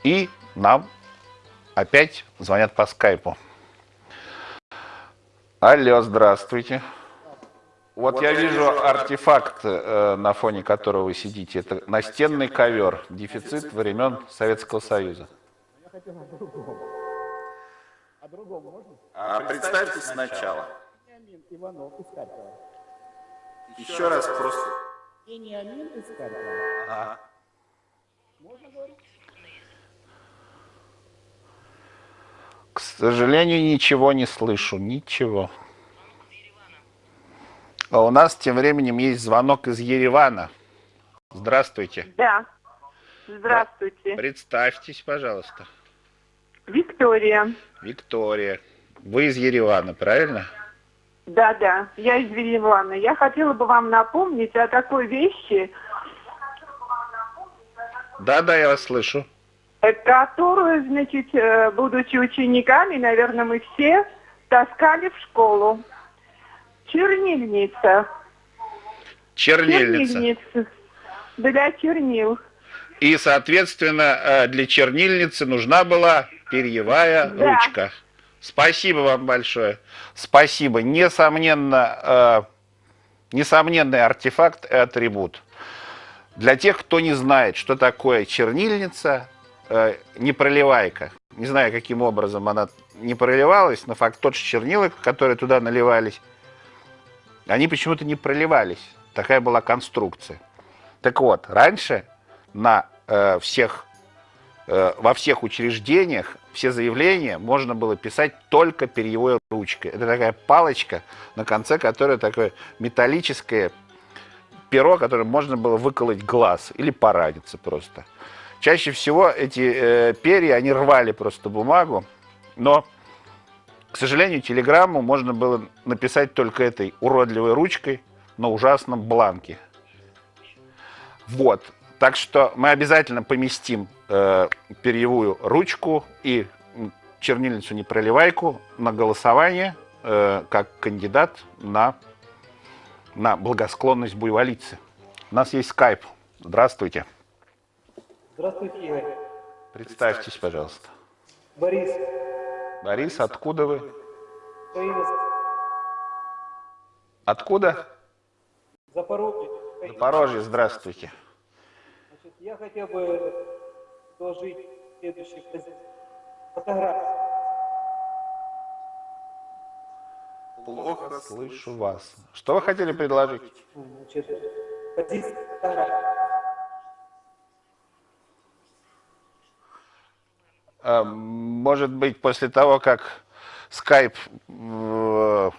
И нам опять звонят по скайпу. Алло, здравствуйте. Вот, я вижу артефакт, э, на фоне которого вы сидите. Это настенный ковер, дефицит времен Советского Союза. Я хотел о другом. О другом можно? А, представьте сначала. Вениамин Иванов из Харькова. Еще, Еще раз просто. Вениамин из Харькова. Ага. Можно говорить? К сожалению, ничего не слышу, ничего. А у нас тем временем есть звонок из Еревана. Здравствуйте. Да. Здравствуйте. Представьтесь, пожалуйста. Виктория. Виктория. Вы из Еревана, правильно? Да, да, я из Еревана. Я хотела бы вам напомнить о такой вещи. Да, да, я вас слышу. Которую, значит, э, будучи учениками, наверное, мы все таскали в школу. Чернильница. Чернильница. Чернильница. Для чернил. И, соответственно, э, для чернильницы нужна была перьевая да. ручка. Спасибо вам большое. Спасибо. Несомненно, э, несомненный артефакт и атрибут. Для тех, кто не знает, что такое чернильница, э, непроливайка. Не знаю, каким образом она не проливалась, но факт тот, что чернила, которые туда наливались, они почему-то не проливались. такая была конструкция. Так вот, раньше на э, всех, э, во всех учреждениях все заявления можно было писать только перьевой ручкой. Это такая палочка, на конце которой такое металлическое перо, которым можно было выколоть глаз или пораниться просто. Чаще всего эти э, перья, они рвали просто бумагу, но, к сожалению, телеграмму можно было написать только этой уродливой ручкой на ужасном бланке. Вот. Так что мы обязательно поместим э, перьевую ручку и чернильницу непроливайку на голосование э, как кандидат на, на благосклонность буйволицы. У нас есть скайп. Здравствуйте. Здравствуйте, Игорь. Представьтесь, пожалуйста. Борис. Борис, откуда вы? Откуда? Запорожье. Запорожье, здравствуйте. Значит, я хотел бы предложить следующий фотографию. Плохо слышу вас. Что вы хотели предложить? Значит, позиция фотографии. Может быть, после того, как Skype э,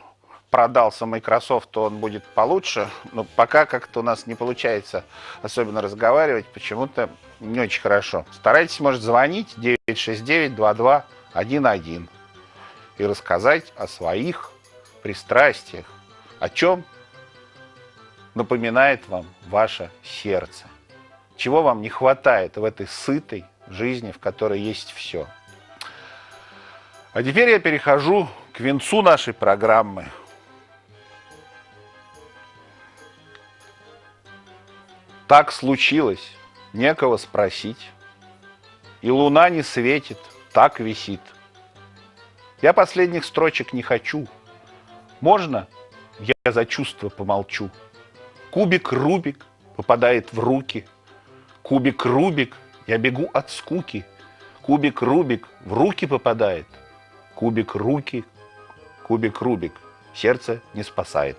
продался Microsoft, то он будет получше. Но пока как-то у нас не получается особенно разговаривать, почему-то не очень хорошо. Старайтесь, может, звонить. 969-2211 и рассказать о своих пристрастиях, о чем напоминает вам ваше сердце, чего вам не хватает в этой сытой, жизни, в которой есть все. А теперь я перехожу к венцу нашей программы. Так случилось, некого спросить. И луна не светит, так висит. Я последних строчек не хочу. Можно я за чувство помолчу? Кубик Рубик попадает в руки. Кубик Рубик я бегу от скуки. Кубик Рубик в руки попадает. Кубик руки, кубик Рубик. Сердце не спасает.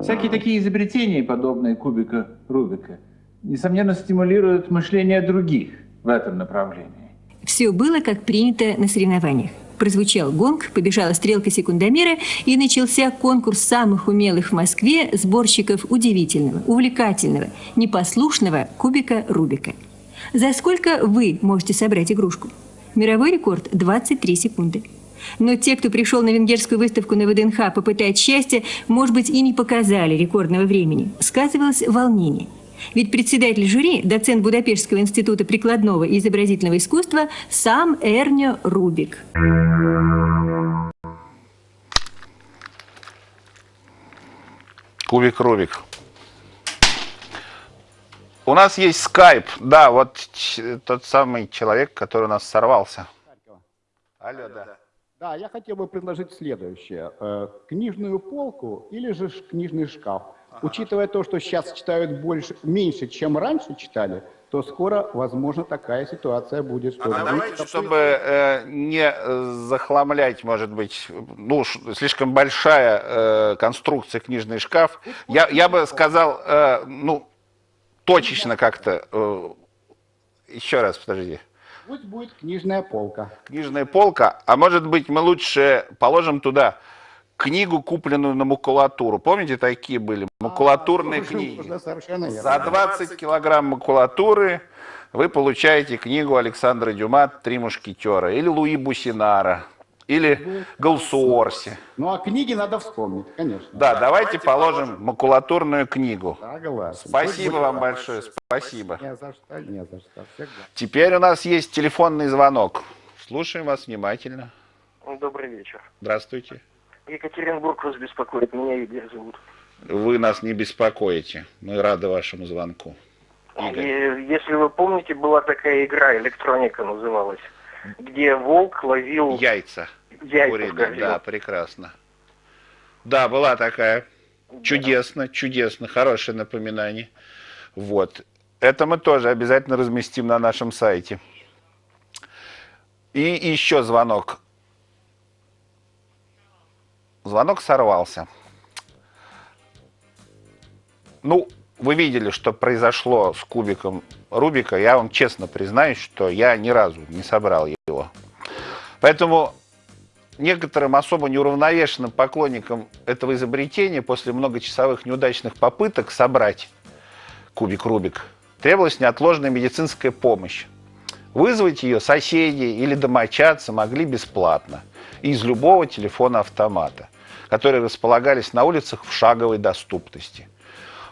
Всякие такие изобретения, подобные кубика Рубика – несомненно, стимулирует мышление других в этом направлении. Все было, как принято на соревнованиях. Прозвучал гонг, побежала стрелка секундомера, и начался конкурс самых умелых в Москве сборщиков удивительного, увлекательного, непослушного кубика Рубика. За сколько вы можете собрать игрушку? Мировой рекорд – 23 секунды. Но те, кто пришел на венгерскую выставку на ВДНХ попытать счастье, может быть, и не показали рекордного времени. Сказывалось волнение – ведь председатель жюри, доцент Будапештского института прикладного и изобразительного искусства, сам Эрнio Рубик. Кубик Рубик. У нас есть скайп. Да, вот тот самый человек, который у нас сорвался. Алло, да. Да, я хотел бы предложить следующее. Э, книжную полку или же книжный шкаф. Учитывая то, что сейчас читают больше, меньше, чем раньше читали, то скоро, возможно, такая ситуация будет. Что а давайте, чтобы э, не захламлять, может быть, ну, слишком большая э, конструкция книжный шкаф, я, я бы сказал, э, ну, точечно как-то, э, еще раз, подожди. Пусть будет книжная полка. Книжная полка, а может быть мы лучше положим туда книгу, купленную на макулатуру. Помните, такие были макулатурные а, книги? За 20 килограмм макулатуры вы получаете книгу Александра Дюма «Три мушкетера» или Луи Бусинара, или Галсуорси. Ну, а книги надо вспомнить, конечно. Да, давайте положим макулатурную книгу. Спасибо вам большое, спасибо. Не за что, не за что. Теперь у нас есть телефонный звонок. Слушаем вас внимательно. Добрый вечер. Здравствуйте. Екатеринбург вас беспокоит, меня Игорь зовут. Вы нас не беспокоите, мы рады вашему звонку. Игорь. И, если вы помните, была такая игра, электроника называлась, где волк ловил... Яйца. Яйца Куриные, да, прекрасно. Да, была такая. Чудесно, чудесно, хорошее напоминание. Вот. Это мы тоже обязательно разместим на нашем сайте. И еще звонок. Звонок сорвался. Ну, вы видели, что произошло с кубиком Рубика. Я вам честно признаюсь, что я ни разу не собрал его. Поэтому некоторым особо неуравновешенным поклонникам этого изобретения после многочасовых неудачных попыток собрать кубик Рубик требовалась неотложная медицинская помощь. Вызвать ее соседи или домочадцы могли бесплатно из любого телефона-автомата, которые располагались на улицах в шаговой доступности.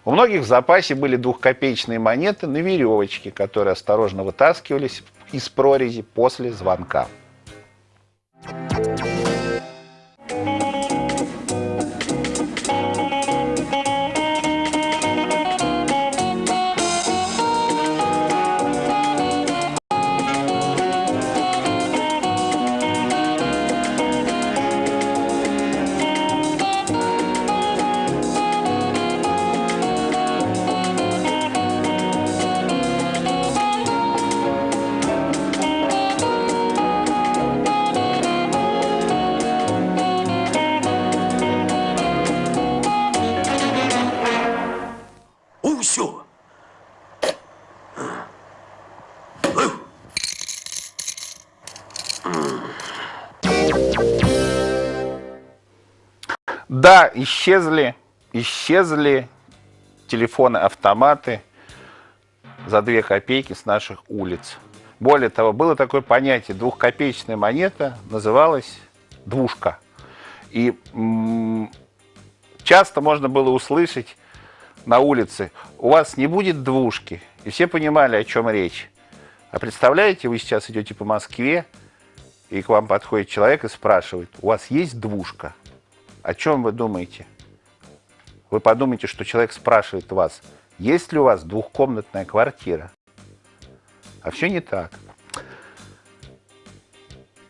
У многих в запасе были двухкопеечные монеты на веревочке, которые осторожно вытаскивались из прорези после звонка. Исчезли, исчезли телефоны, автоматы за две копейки с наших улиц. Более того, было такое понятие, двухкопеечная монета называлась двушка. И часто можно было услышать на улице, у вас не будет двушки. И все понимали, о чем речь. А представляете, вы сейчас идете по Москве, и к вам подходит человек и спрашивает, у вас есть двушка? О чем вы думаете? Вы подумайте, что человек спрашивает вас, есть ли у вас двухкомнатная квартира? А все не так.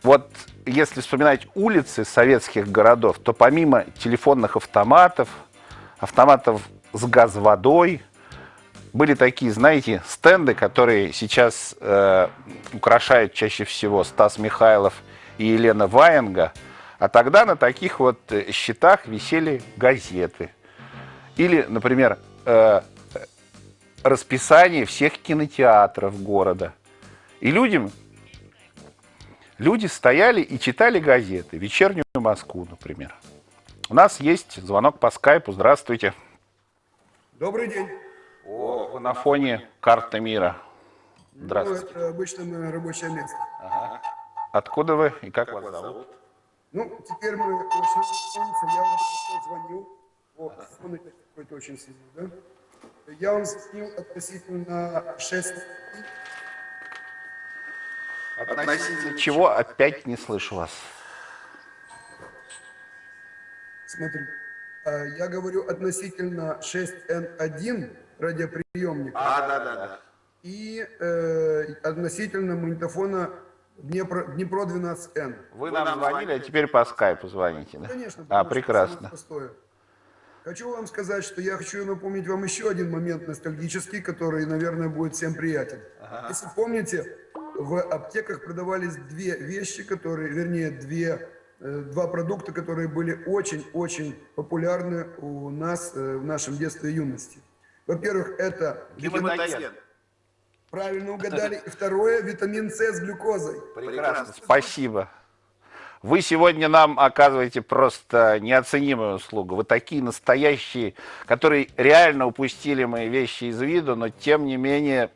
Вот если вспоминать улицы советских городов, то помимо телефонных автоматов, автоматов с газ-водой, были такие, знаете, стенды, которые сейчас э, украшают чаще всего Стас Михайлов и Елена Ваенга – а тогда на таких вот э, счетах висели газеты. Или, например, э, расписание всех кинотеатров города. И людям, люди стояли и читали газеты. «Вечернюю Москву», например. У нас есть звонок по скайпу. Здравствуйте. Добрый день. О, на фоне карты мира. Здравствуйте. Ну, это обычно мое рабочее место. Ага. Откуда вы и как, как вас зовут? Ну, теперь мы помните, я вам звонил. Вот, он какой-то очень сильный, да? Я вам звонил относительно 6... Относительно чего опять не слышу вас? Смотри, а, я говорю относительно 6N1 радиоприемника. А, да, да, да. И э, относительно магнитофона Днепро, Днепро 12Н. Вы нам звонили, а теперь по скайпу звоните, да? Конечно. А, прекрасно. Хочу вам сказать, что я хочу напомнить вам еще один момент ностальгический, который, наверное, будет всем приятен. Ага. Если помните, в аптеках продавались две вещи, которые, вернее, две, э, два продукта, которые были очень-очень популярны у нас э, в нашем детстве и юности. Во-первых, это... Гематоген. Правильно угадали. И второе, витамин С с глюкозой. Прекрасно, спасибо. Вы сегодня нам оказываете просто неоценимую услугу. Вы такие настоящие, которые реально упустили мои вещи из виду, но тем не менее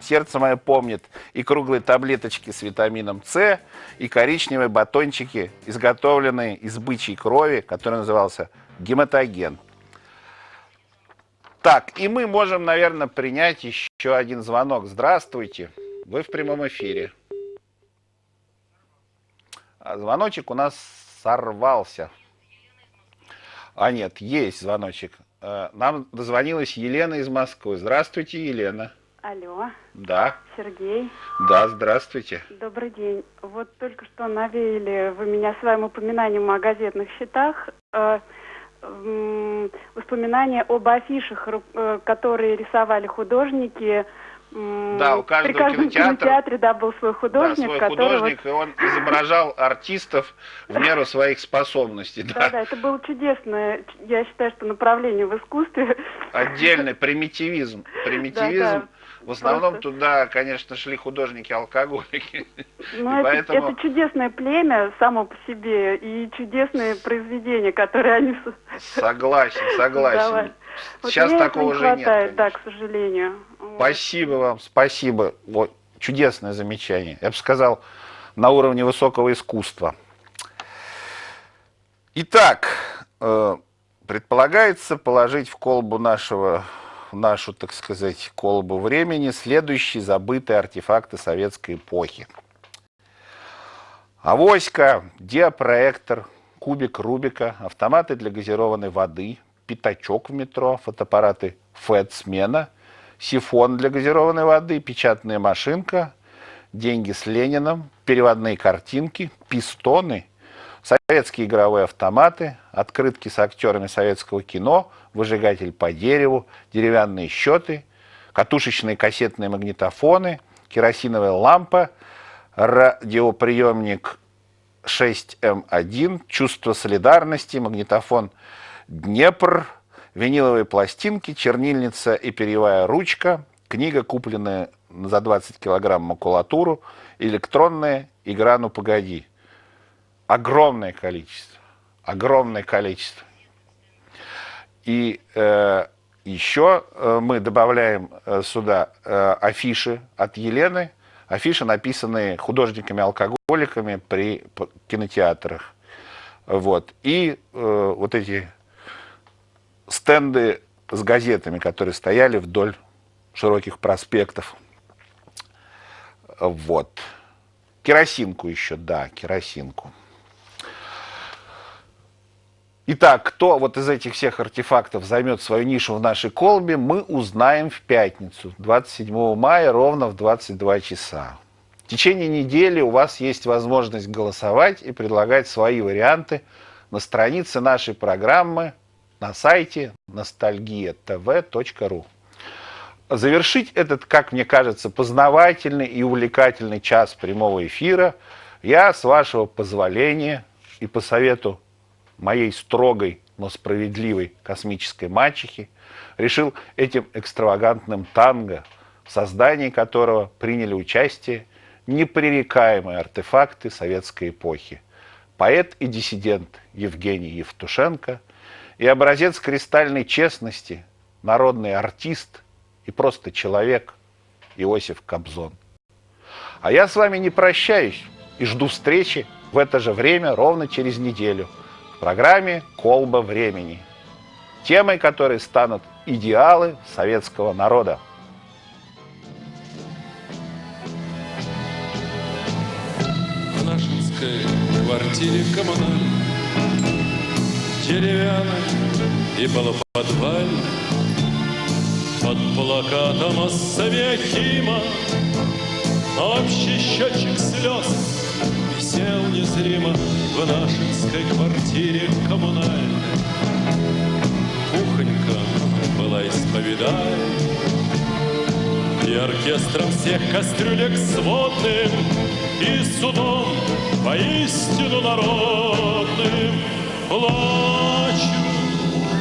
сердце мое помнит и круглые таблеточки с витамином С, и коричневые батончики, изготовленные из бычьей крови, который назывался гематоген. Так, и мы можем, наверное, принять еще один звонок. Здравствуйте, вы в прямом эфире. А звоночек у нас сорвался. А нет, есть звоночек. Э, нам дозвонилась Елена из Москвы. Здравствуйте, Елена. Алло. Да. Сергей. Да, здравствуйте. Добрый день. Вот только что навеяли вы меня своим упоминанием о газетных счетах. Воспоминания об афишах, э, которые рисовали художники. Да, у каждого При каждом кинотеатра, кинотеатре да, был свой художник, да, свой который художник, вот... и он изображал артистов в меру своих способностей. Да, Да. да, это было чудесное, я считаю, что направление в искусстве. Отдельный примитивизм. Примитивизм. Да, да. В основном Просто- туда, конечно, шли художники-алкоголики. Ну, это, поэтому- это чудесное племя само по себе и чудесные произведения, которые они Согласен, согласен. Вот Сейчас этого такого не уже нет. хватает, да, к сожалению. Спасибо вам, спасибо. Вот, чудесное замечание. Я бы сказал, на уровне высокого искусства. Итак, э, предполагается положить в колбу нашего, в нашу, так сказать, колбу времени следующие забытые артефакты советской эпохи. Авоська, диапроектор, кубик Рубика, автоматы для газированной воды, пятачок в метро, фотоаппараты ФЭД-смена, сифон для газированной воды, печатная машинка, деньги с Лениным, переводные картинки, пистоны, советские игровые автоматы, открытки с актерами советского кино, выжигатель по дереву, деревянные счеты, катушечные кассетные магнитофоны, керосиновая лампа, радиоприемник 6М1, чувство солидарности, магнитофон Днепр, виниловые пластинки, чернильница и перьевая ручка, книга, купленная за 20 килограмм макулатуру, электронная игра «Ну погоди». Огромное количество. Огромное количество. И э, еще э, мы добавляем э, сюда э, афиши от Елены, афиши, написанные художниками-алкоголиками при кинотеатрах. Вот. И э, вот эти стенды с газетами, которые стояли вдоль широких проспектов. Вот. Керосинку еще, да, керосинку. Итак, кто вот из этих всех артефактов займет свою нишу в нашей колбе, мы узнаем в пятницу, 27 мая, ровно в 22 часа. В течение недели у вас есть возможность голосовать и предлагать свои варианты на странице нашей программы на сайте ностальгия.тв.ру. Завершить этот, как мне кажется, познавательный и увлекательный час прямого эфира я, с вашего позволения и по совету моей строгой, но справедливой космической мачехи, решил этим экстравагантным танго, в создании которого приняли участие непререкаемые артефакты советской эпохи. Поэт и диссидент Евгений Евтушенко и образец кристальной честности, народный артист и просто человек Иосиф Кобзон. А я с вами не прощаюсь и жду встречи в это же время ровно через неделю программе «Колба времени», темой которой станут идеалы советского народа. В нашинской квартире коммунальной Деревянной и полуподвальной Под плакатом о Савиахима Общий счетчик слез висел незримо В нашинской квартире коммунальной. Кухонька была исповедальной и оркестром всех кастрюлек сводным И судом поистину народным. Плачу,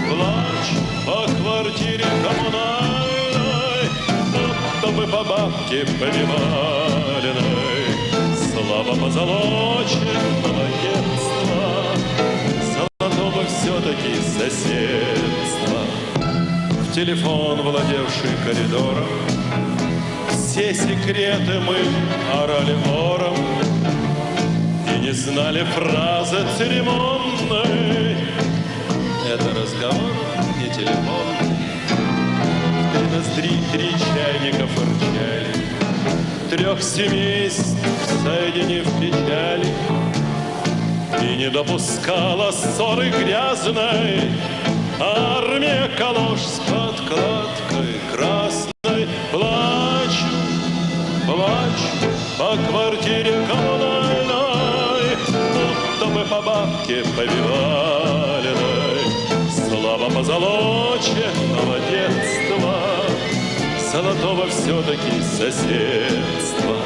плачу по квартире коммунальной Будто бы по бабке повивальной Слава позолоченного Все-таки соседства. В телефон, владевший коридором. Все секреты мы орали ором. И не знали фразы церемонной. Это разговор не телефонный В ноздри три чайника фырчали. Трех семейств соединив печали и не допускала ссоры грязной. Армия калош с подкладкой красной. Плачу, плачу по квартире коммунальной. Будто бы по бабке повивальной Слава позолоченного детства. Золотого все-таки соседства.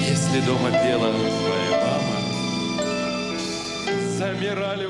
Если дома бело твоя